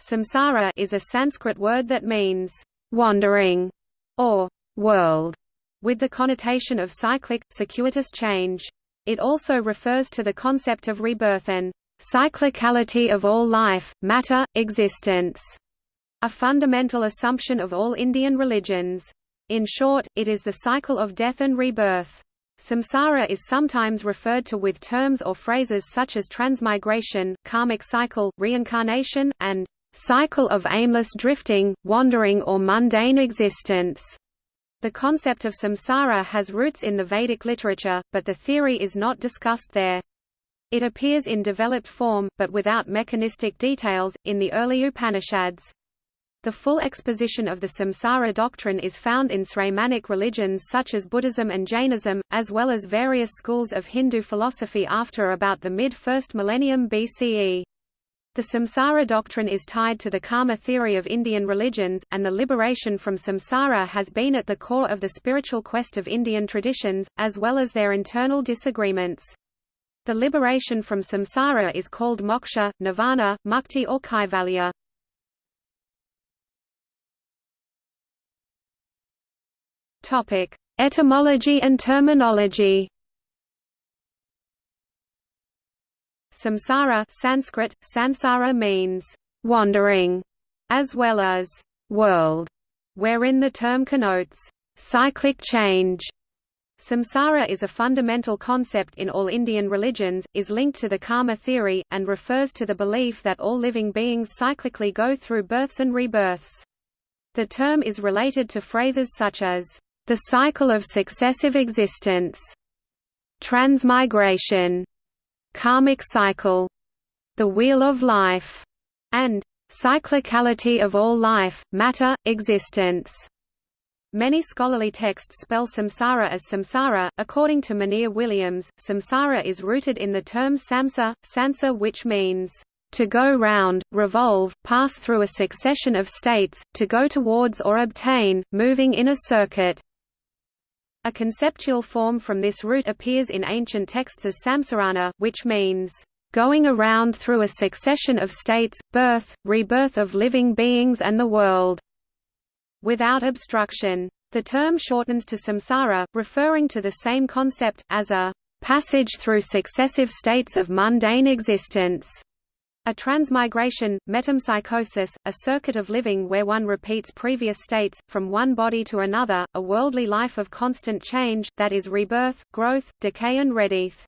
Samsara is a Sanskrit word that means wandering or world, with the connotation of cyclic, circuitous change. It also refers to the concept of rebirth and cyclicality of all life, matter, existence, a fundamental assumption of all Indian religions. In short, it is the cycle of death and rebirth. Samsara is sometimes referred to with terms or phrases such as transmigration, karmic cycle, reincarnation, and cycle of aimless drifting, wandering or mundane existence. The concept of samsara has roots in the Vedic literature, but the theory is not discussed there. It appears in developed form, but without mechanistic details, in the early Upanishads. The full exposition of the samsara doctrine is found in Sramanic religions such as Buddhism and Jainism, as well as various schools of Hindu philosophy after about the mid-first millennium BCE. The samsara doctrine is tied to the karma theory of Indian religions, and the liberation from samsara has been at the core of the spiritual quest of Indian traditions, as well as their internal disagreements. The liberation from samsara is called moksha, nirvana, mukti or kaivalya. Etymology and terminology Samsara Sanskrit, sansara means wandering, as well as world, wherein the term connotes cyclic change. Samsara is a fundamental concept in all Indian religions, is linked to the karma theory, and refers to the belief that all living beings cyclically go through births and rebirths. The term is related to phrases such as, the cycle of successive existence, transmigration, karmic cycle, the wheel of life, and cyclicality of all life, matter, existence. Many scholarly texts spell samsara as samsara. According to Monier Williams, samsara is rooted in the term samsa, sansa which means to go round, revolve, pass through a succession of states, to go towards or obtain, moving in a circuit. A conceptual form from this root appears in ancient texts as samsarana, which means, "...going around through a succession of states, birth, rebirth of living beings and the world." Without obstruction. The term shortens to samsara, referring to the same concept, as a "...passage through successive states of mundane existence." A transmigration, metempsychosis, a circuit of living where one repeats previous states, from one body to another, a worldly life of constant change, that is rebirth, growth, decay and rebirth.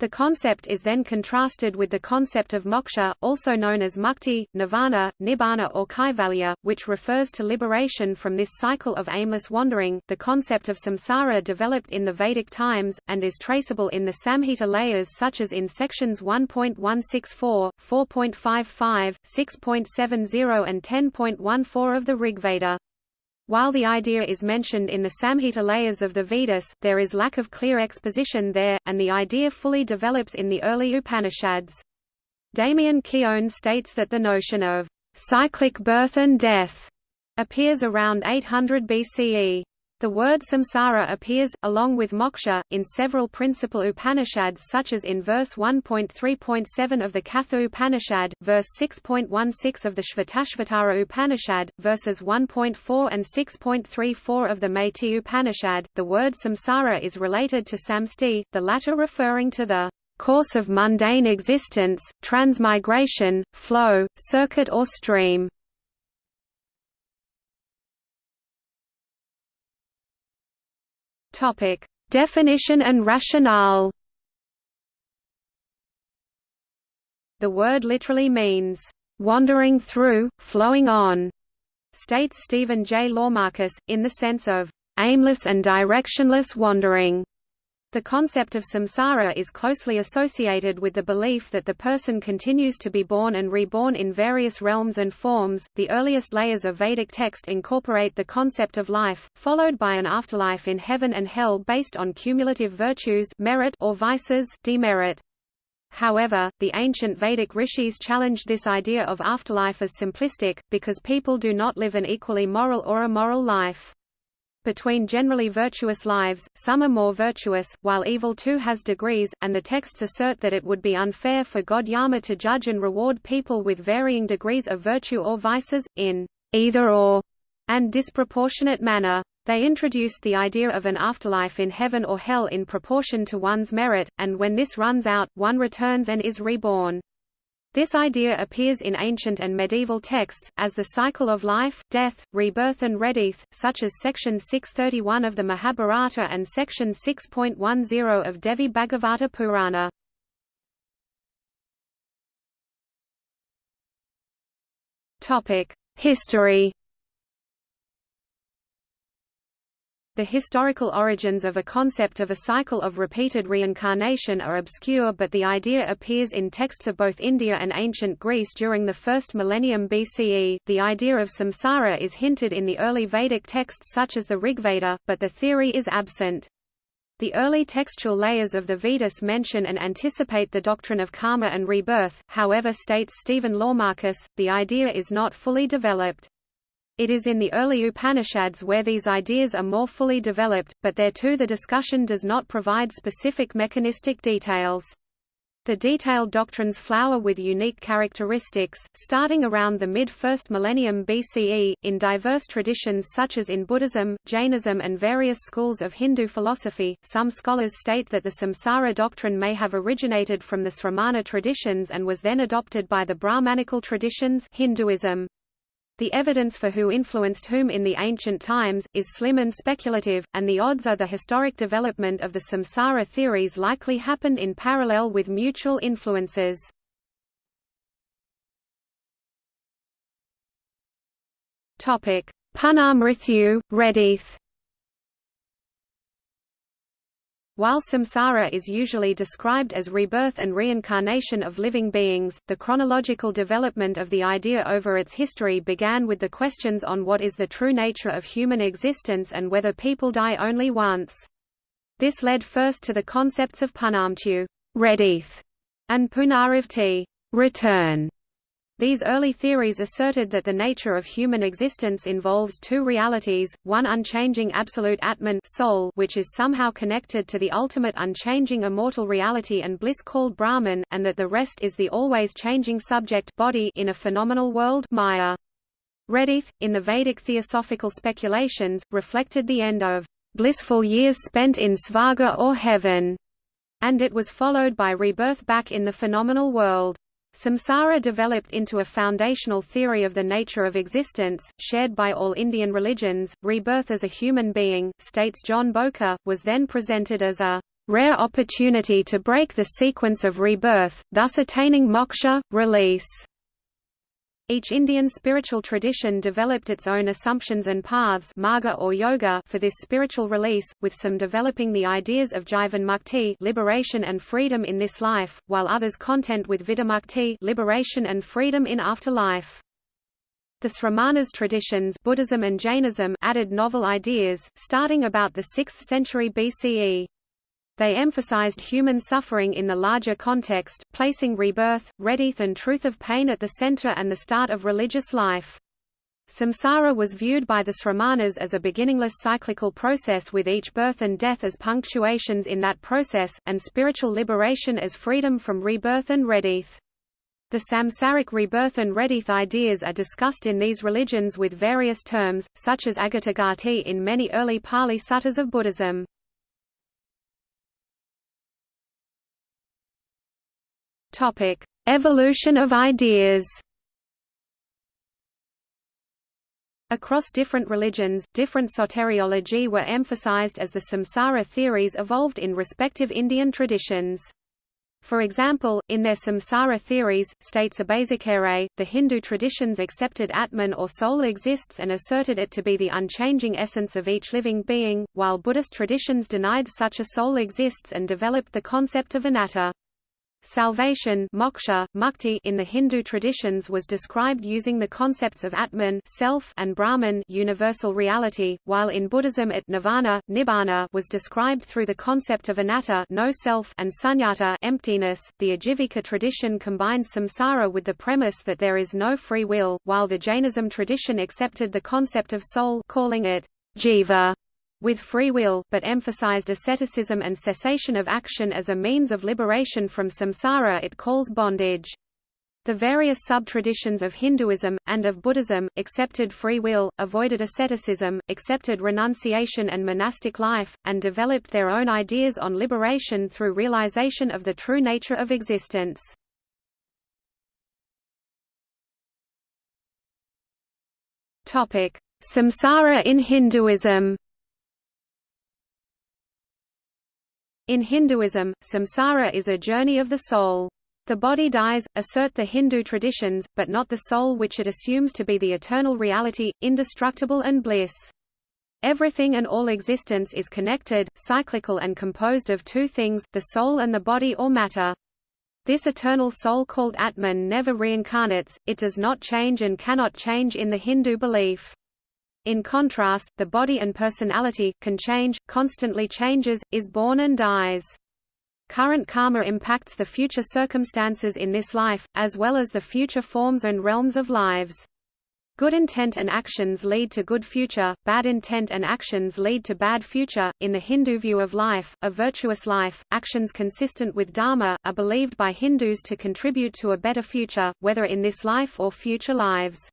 The concept is then contrasted with the concept of moksha, also known as mukti, nirvana, nibbana or kaivalya, which refers to liberation from this cycle of aimless wandering. The concept of samsara developed in the Vedic times, and is traceable in the Samhita layers such as in sections 1.164, 4.55, 6.70 and 10.14 of the Rigveda. While the idea is mentioned in the Samhita layers of the Vedas, there is lack of clear exposition there, and the idea fully develops in the early Upanishads. Damien Keown states that the notion of cyclic birth and death appears around 800 BCE. The word samsara appears, along with moksha, in several principal Upanishads such as in verse 1.3.7 of the Katha Upanishad, verse 6.16 of the Shvetashvatara Upanishad, verses 1.4 and 6.34 of the Maitri Upanishad. The word samsara is related to samsti, the latter referring to the course of mundane existence, transmigration, flow, circuit or stream. Topic: Definition and rationale. The word literally means wandering through, flowing on, states Stephen J. Laumakis, in the sense of aimless and directionless wandering. The concept of samsara is closely associated with the belief that the person continues to be born and reborn in various realms and forms. The earliest layers of Vedic text incorporate the concept of life, followed by an afterlife in heaven and hell based on cumulative virtues, merit or vices, demerit. However, the ancient Vedic rishis challenged this idea of afterlife as simplistic, because people do not live an equally moral or immoral life. Between generally virtuous lives, some are more virtuous, while evil too has degrees, and the texts assert that it would be unfair for God Yama to judge and reward people with varying degrees of virtue or vices, in either or, and disproportionate manner. They introduced the idea of an afterlife in heaven or hell in proportion to one's merit, and when this runs out, one returns and is reborn. This idea appears in ancient and medieval texts, as the cycle of life, death, rebirth and rebirth, such as section 631 of the Mahabharata and section 6.10 of Devi Bhagavata Purana. History The historical origins of a concept of a cycle of repeated reincarnation are obscure but the idea appears in texts of both India and ancient Greece during the first millennium BCE. The idea of samsara is hinted in the early Vedic texts such as the Rigveda, but the theory is absent. The early textual layers of the Vedas mention and anticipate the doctrine of karma and rebirth, however states Stephen Laumakis, the idea is not fully developed. It is in the early Upanishads where these ideas are more fully developed, but there too the discussion does not provide specific mechanistic details. The detailed doctrines flower with unique characteristics, starting around the mid-first millennium BCE, in diverse traditions such as in Buddhism, Jainism and various schools of Hindu philosophy. Some scholars state that the samsara doctrine may have originated from the Sramana traditions and was then adopted by the Brahmanical traditions Hinduism. The evidence for who influenced whom in the ancient times, is slim and speculative, and the odds are the historic development of the samsara theories likely happened in parallel with mutual influences. Punarmrityu, Redeath While samsara is usually described as rebirth and reincarnation of living beings, the chronological development of the idea over its history began with the questions on what is the true nature of human existence and whether people die only once. This led first to the concepts of punamtyu rebirth, and punarivti return, these early theories asserted that the nature of human existence involves two realities, one unchanging absolute Atman soul which is somehow connected to the ultimate unchanging immortal reality and bliss called Brahman, and that the rest is the always changing subject body in a phenomenal world Maya. Redeath, in the Vedic theosophical speculations, reflected the end of blissful years spent in Svarga or heaven, and it was followed by rebirth back in the phenomenal world. Samsara developed into a foundational theory of the nature of existence, shared by all Indian religions. Rebirth as a human being, states John Bowker, was then presented as a rare opportunity to break the sequence of rebirth, thus attaining moksha, release. Each Indian spiritual tradition developed its own assumptions and paths marga or yoga for this spiritual release, with some developing the ideas of jivan mukti liberation and freedom in this life, while others content with vidamukti liberation and freedom in afterlife. The Sramanas traditions Buddhism and Jainism added novel ideas, starting about the 6th century BCE. They emphasized human suffering in the larger context, placing rebirth, rebirth and truth of pain at the center and the start of religious life. Samsara was viewed by the Sramanas as a beginningless cyclical process with each birth and death as punctuations in that process, and spiritual liberation as freedom from rebirth and rebirth. The samsaric rebirth and rebirth ideas are discussed in these religions with various terms, such as agatagati in many early Pali suttas of Buddhism. Topic: Evolution of ideas. Across different religions, different soteriology were emphasized as the samsara theories evolved in respective Indian traditions. For example, in their samsara theories, states Obeyesekere, the Hindu traditions accepted Atman or soul exists and asserted it to be the unchanging essence of each living being, while Buddhist traditions denied such a soul exists and developed the concept of anatta. Salvation moksha, mukti in the Hindu traditions was described using the concepts of Atman self and Brahman universal reality, while in Buddhism it nirvana, nibbana was described through the concept of anatta no self and sunyata emptiness. The Ajivika tradition combined samsara with the premise that there is no free will, while the Jainism tradition accepted the concept of soul calling it jiva with free will, but emphasized asceticism and cessation of action as a means of liberation from samsara it calls bondage. The various sub-traditions of Hinduism, and of Buddhism, accepted free will, avoided asceticism, accepted renunciation and monastic life, and developed their own ideas on liberation through realization of the true nature of existence. Samsara in Hinduism In Hinduism, samsara is a journey of the soul. The body dies, assert the Hindu traditions, but not the soul which it assumes to be the eternal reality, indestructible and bliss. Everything and all existence is connected, cyclical and composed of two things, the soul and the body or matter. This eternal soul called Atman never reincarnates, it does not change and cannot change in the Hindu belief. In contrast, the body and personality, can change, constantly changes, is born and dies. Current karma impacts the future circumstances in this life, as well as the future forms and realms of lives. Good intent and actions lead to good future, bad intent and actions lead to bad future. In the Hindu view of life, a virtuous life, actions consistent with Dharma, are believed by Hindus to contribute to a better future, whether in this life or future lives.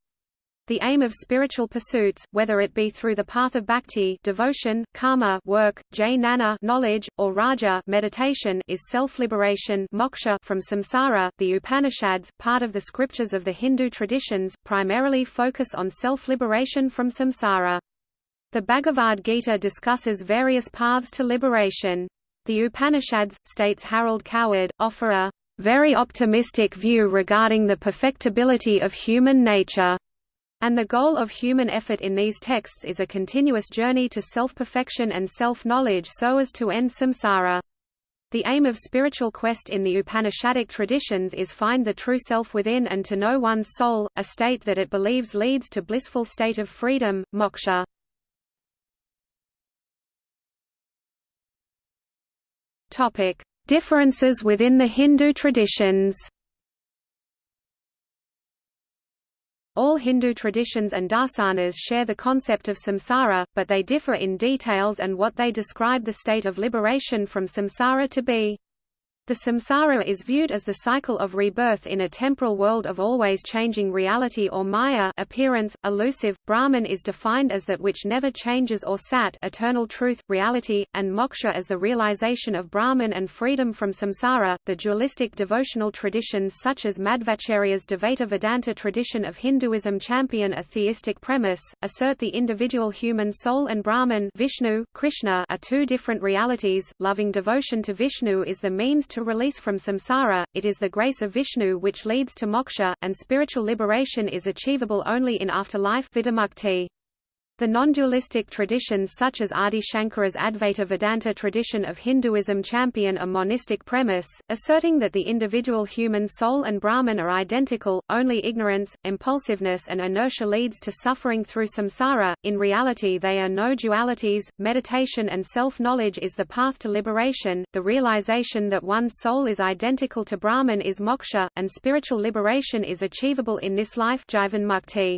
The aim of spiritual pursuits, whether it be through the path of bhakti devotion, karma work, jnana knowledge, or raja meditation is self-liberation moksha from samsara. The Upanishads, part of the scriptures of the Hindu traditions, primarily focus on self-liberation from samsara. The Bhagavad Gita discusses various paths to liberation. The Upanishads, states Harold Coward, offer a very optimistic view regarding the perfectibility of human nature. And the goal of human effort in these texts is a continuous journey to self-perfection and self-knowledge so as to end samsara. The aim of spiritual quest in the Upanishadic traditions is find the true self within and to know one's soul, a state that it believes leads to blissful state of freedom, moksha. Topic: Differences within the Hindu traditions. All Hindu traditions and darsanas share the concept of samsara, but they differ in details and what they describe the state of liberation from samsara to be. The samsara is viewed as the cycle of rebirth in a temporal world of always changing reality or maya appearance, elusive. Brahman is defined as that which never changes or sat eternal truth, reality, and moksha as the realization of Brahman and freedom from samsara. The dualistic devotional traditions such as Madhvacharya's Dvaita Vedanta tradition of Hinduism champion a theistic premise, assert the individual human soul and Brahman Vishnu, Krishna are two different realities. Loving devotion to Vishnu is the means to release from samsara, it is the grace of Vishnu which leads to moksha, and spiritual liberation is achievable only in afterlife The non-dualistic traditions such as Adi Shankara's Advaita Vedanta tradition of Hinduism champion a monistic premise, asserting that the individual human soul and Brahman are identical, only ignorance, impulsiveness and inertia leads to suffering through samsara, in reality they are no dualities, meditation and self-knowledge is the path to liberation, the realization that one's soul is identical to Brahman is moksha, and spiritual liberation is achievable in this life. Jivan mukti.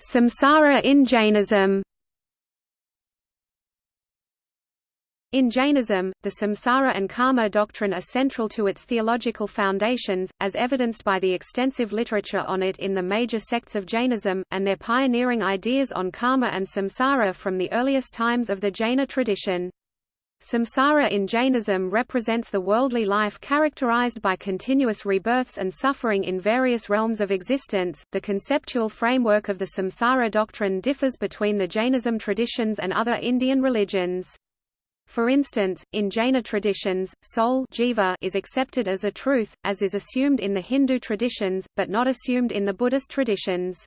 Samsara in Jainism. In Jainism, the samsara and karma doctrine are central to its theological foundations, as evidenced by the extensive literature on it in the major sects of Jainism, and their pioneering ideas on karma and samsara from the earliest times of the Jaina tradition. Samsara in Jainism represents the worldly life characterized by continuous rebirths and suffering in various realms of existence. The conceptual framework of the samsara doctrine differs between the Jainism traditions and other Indian religions. For instance, in Jaina traditions, soul jiva is accepted as a truth, as is assumed in the Hindu traditions, but not assumed in the Buddhist traditions.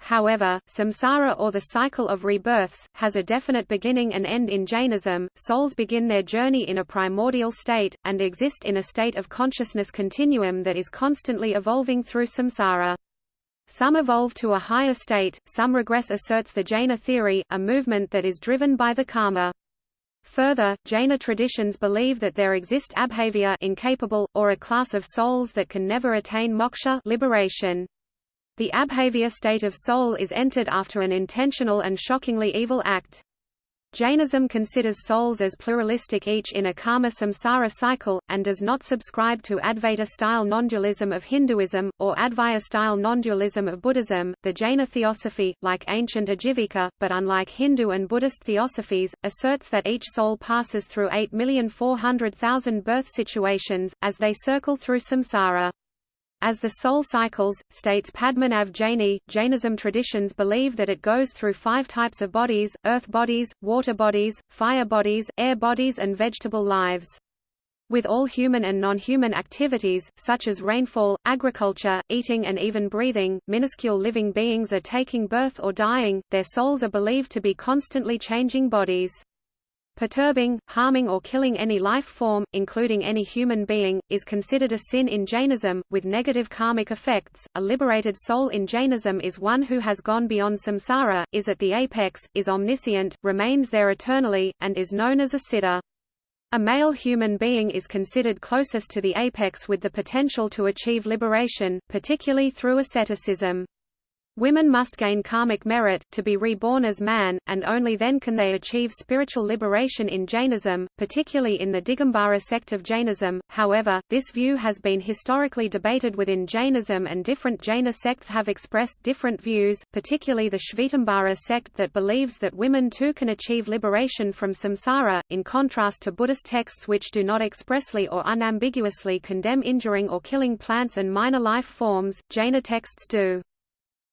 However, samsara or the cycle of rebirths, has a definite beginning and end in Jainism. Souls begin their journey in a primordial state, and exist in a state of consciousness continuum that is constantly evolving through samsara. Some evolve to a higher state, some regress asserts the Jaina theory, a movement that is driven by the karma. Further, Jaina traditions believe that there exist abhavya incapable, or a class of souls that can never attain moksha liberation. The abhavya state of soul is entered after an intentional and shockingly evil act. Jainism considers souls as pluralistic each in a karma samsara cycle, and does not subscribe to Advaita-style nondualism of Hinduism, or Advaya-style nondualism of Buddhism. The Jaina theosophy, like ancient Ajivika, but unlike Hindu and Buddhist theosophies, asserts that each soul passes through 8,400,000 birth situations, as they circle through samsara. As the soul cycles, states Padmanabh Jaini, Jainism traditions believe that it goes through five types of bodies, earth bodies, water bodies, fire bodies, air bodies and vegetable lives. With all human and non-human activities, such as rainfall, agriculture, eating and even breathing, minuscule living beings are taking birth or dying, their souls are believed to be constantly changing bodies. Perturbing, harming or killing any life form, including any human being, is considered a sin in Jainism, with negative karmic effects. A liberated soul in Jainism is one who has gone beyond samsara, is at the apex, is omniscient, remains there eternally, and is known as a siddha. A male human being is considered closest to the apex with the potential to achieve liberation, particularly through asceticism. Women must gain karmic merit, to be reborn as man, and only then can they achieve spiritual liberation in Jainism, particularly in the Digambara sect of Jainism. However, this view has been historically debated within Jainism and different Jaina sects have expressed different views, particularly the Shvetambara sect that believes that women too can achieve liberation from samsara, in contrast to Buddhist texts which do not expressly or unambiguously condemn injuring or killing plants and minor life forms, Jaina texts do.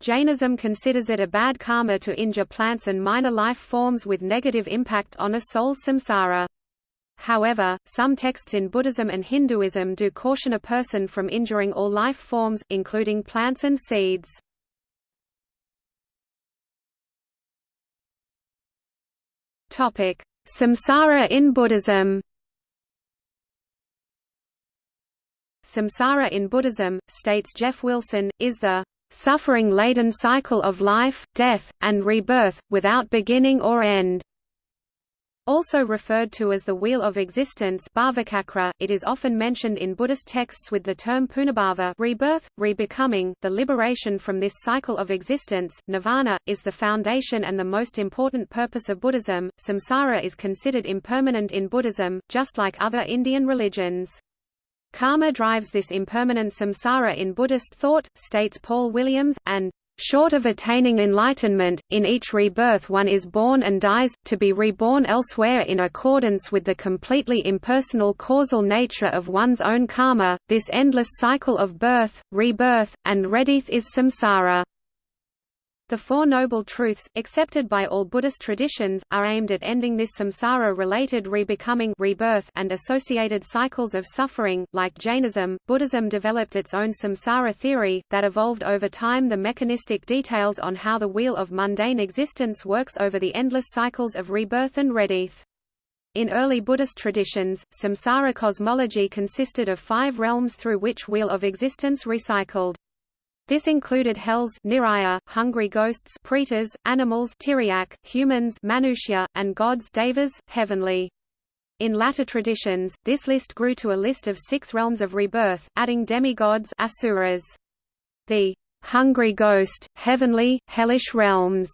Jainism considers it a bad karma to injure plants and minor life forms with negative impact on a soul's samsara. However, some texts in Buddhism and Hinduism do caution a person from injuring all life forms, including plants and seeds. Topic: Samsara in Buddhism Samsara in Buddhism, states Jeff Wilson, is the suffering-laden cycle of life, death, and rebirth, without beginning or end. Also referred to as the Wheel of Existence it is often mentioned in Buddhist texts with the term punabhava rebirth, rebecoming. The liberation from this cycle of existence, nirvana, is the foundation and the most important purpose of Buddhism. Samsara is considered impermanent in Buddhism, just like other Indian religions. Karma drives this impermanent samsara in Buddhist thought, states Paul Williams, and Short of attaining enlightenment, in each rebirth one is born and dies, to be reborn elsewhere in accordance with the completely impersonal causal nature of one's own karma. This endless cycle of birth, rebirth, and rebirth is samsara. The Four Noble Truths, accepted by all Buddhist traditions, are aimed at ending this samsara-related rebecoming rebirth and associated cycles of suffering. Like Jainism, Buddhism developed its own samsara theory, that evolved over time the mechanistic details on how the wheel of mundane existence works over the endless cycles of rebirth and rebirth. In early Buddhist traditions, samsara cosmology consisted of five realms through which wheel of existence recycled. This included hells niraya, hungry ghosts pretas, animals tiryak, humans manushya, and gods devas, heavenly. In latter traditions, this list grew to a list of six realms of rebirth, adding demigods asuras. The hungry ghost, heavenly, hellish realms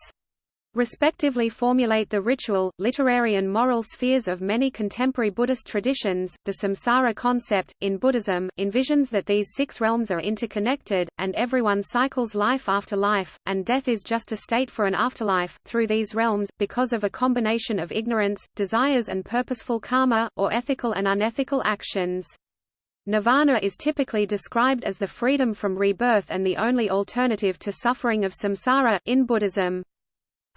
respectively formulate the ritual, literary and moral spheres of many contemporary Buddhist traditions. The samsara concept, in Buddhism, envisions that these six realms are interconnected, and everyone cycles life after life, and death is just a state for an afterlife, through these realms, because of a combination of ignorance, desires and purposeful karma, or ethical and unethical actions. Nirvana is typically described as the freedom from rebirth and the only alternative to suffering of samsara, in Buddhism.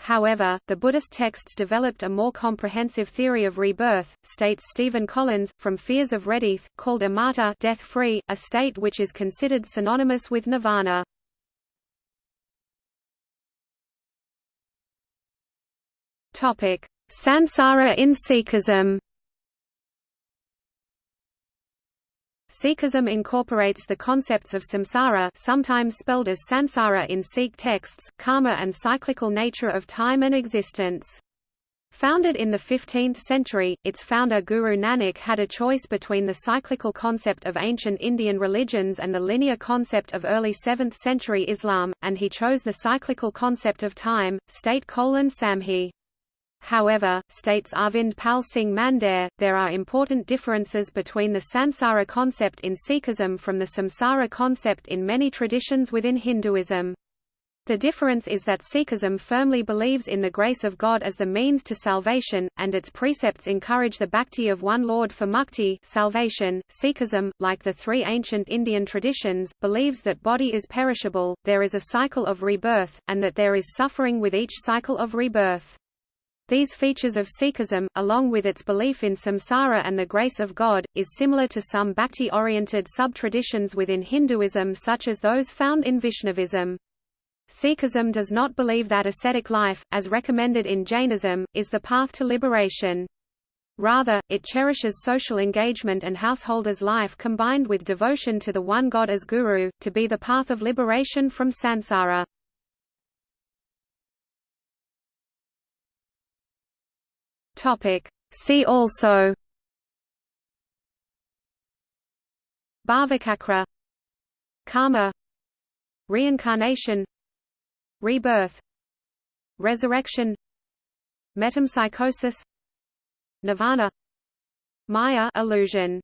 However, the Buddhist texts developed a more comprehensive theory of rebirth, states Stephen Collins, from fears of rebirth, called amata death-free, a state which is considered synonymous with nirvana. Sansara in Sikhism Sikhism incorporates the concepts of samsara sometimes spelled as sansara in Sikh texts, karma and cyclical nature of time and existence. Founded in the 15th century, its founder Guru Nanak had a choice between the cyclical concept of ancient Indian religions and the linear concept of early 7th century Islam, and he chose the cyclical concept of time, state Cole and Sambhi. However, states Arvind Pal Singh Mandair, there are important differences between the sansara concept in Sikhism from the samsara concept in many traditions within Hinduism. The difference is that Sikhism firmly believes in the grace of God as the means to salvation, and its precepts encourage the bhakti of one Lord for mukti salvation. Sikhism, like the three ancient Indian traditions, believes that body is perishable, there is a cycle of rebirth, and that there is suffering with each cycle of rebirth. These features of Sikhism, along with its belief in samsara and the grace of God, is similar to some bhakti-oriented sub-traditions within Hinduism such as those found in Vaishnavism. Sikhism does not believe that ascetic life, as recommended in Jainism, is the path to liberation. Rather, it cherishes social engagement and householder's life combined with devotion to the one God as Guru, to be the path of liberation from samsara. See also Bhavachakra Karma Reincarnation Rebirth Resurrection Metempsychosis Nirvana Maya illusion